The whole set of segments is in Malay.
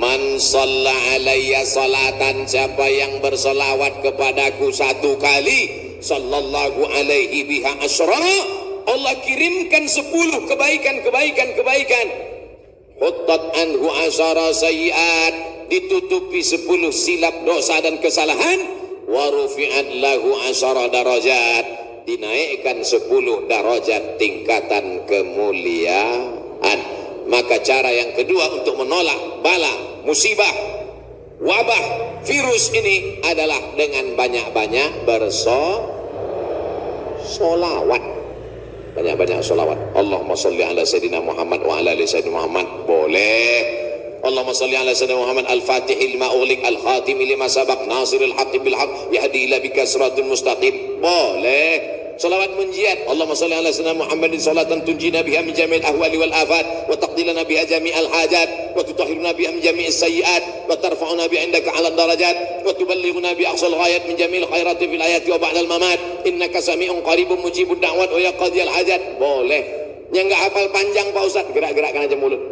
Man salla alayya salatan siapa yang bersolawat kepadaku satu kali sallallahu alaihi biha asyra Allah kirimkan sepuluh kebaikan-kebaikan kebaikan Huttat anhu asyara sayiat ditutupi sepuluh silap dosa dan kesalahan wa rufi'at lahu asyara darajat dinaikkan sepuluh darajat tingkatan kemuliaan maka cara yang kedua untuk menolak bala, musibah, wabah, virus ini adalah dengan banyak-banyak bersolawat. Banyak-banyak solawat. Allahumma salli ala Sayyidina Muhammad wa ala Sayyidina Muhammad. Boleh. Allahumma salli ala Sayyidina Muhammad al-fatih lima ulik al-khatim lima sabak nasiril haqi bil haq yahdi ila bika siratul mustaqim. Boleh. Salawat menjiat. Allahumma salli ala sayyidina Muhammadin salatan tunjina biha min jami'il ahwali wal afat wa taqdilana biha jami'al hajat wa tutahhiruna biha min jami'is sayyiat wa tarfa'una biha indaka 'ala darajat wa tuballighuna bi aqsal ghayat min jami'il khairati fil ayati wa ba'dal mamat. Innaka sami'un qaribun mujibud da'wat wa ya qadiyal hajat. Boleh. Yang enggak hafal panjang Pak Ustaz gerak-gerakkan aja mulut.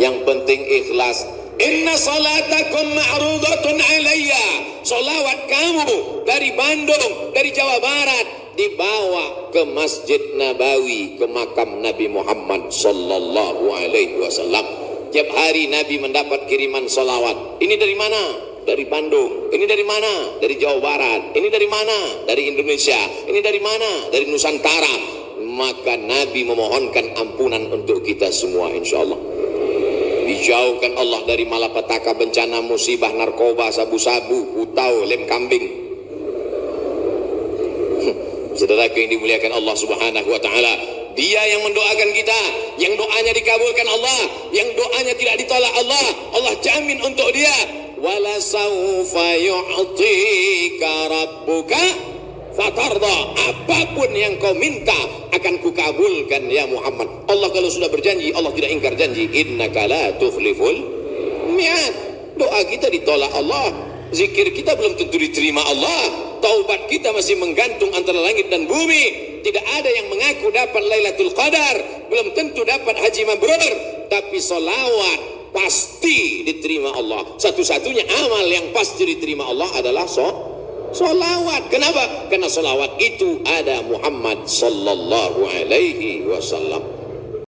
Yang penting ikhlas Inna salatakum ma'rudatun alayya. Salawat kamu dari Bandung, dari Jawa Barat dibawa ke Masjid Nabawi, ke makam Nabi Muhammad sallallahu alaihi wasallam. Tiap hari Nabi mendapat kiriman salawat. Ini dari mana? Dari Bandung. Ini dari mana? Dari Jawa Barat. Ini dari mana? Dari Indonesia. Ini dari mana? Dari Nusantara. Maka Nabi memohonkan ampunan untuk kita semua insyaallah dijauhkan Allah dari malapetaka bencana musibah narkoba sabu-sabu utau lem kambing. Saudara yang dimuliakan Allah subhanahu wa ta'ala dia yang mendoakan kita. Yang doanya dikabulkan Allah yang doanya tidak ditolak Allah. Allah jamin untuk dia. Wala sawfa yu'tika rabbuka fatarda apapun yang kau minta akan kukabulkan ya Muhammad. Allah kalau sudah berjanji Allah tidak ingkar janji. Innaka la tufliful mi'ad. Doa kita ditolak Allah. Zikir kita belum tentu diterima Allah. Taubat kita masih menggantung antara langit dan bumi. Tidak ada yang mengaku dapat Lailatul Qadar. Belum tentu dapat haji mabrur. Tapi solawat pasti diterima Allah. Satu-satunya amal yang pasti diterima Allah adalah so Solawat. Kenapa? Karena solawat itu ada Muhammad sallallahu alaihi wasallam.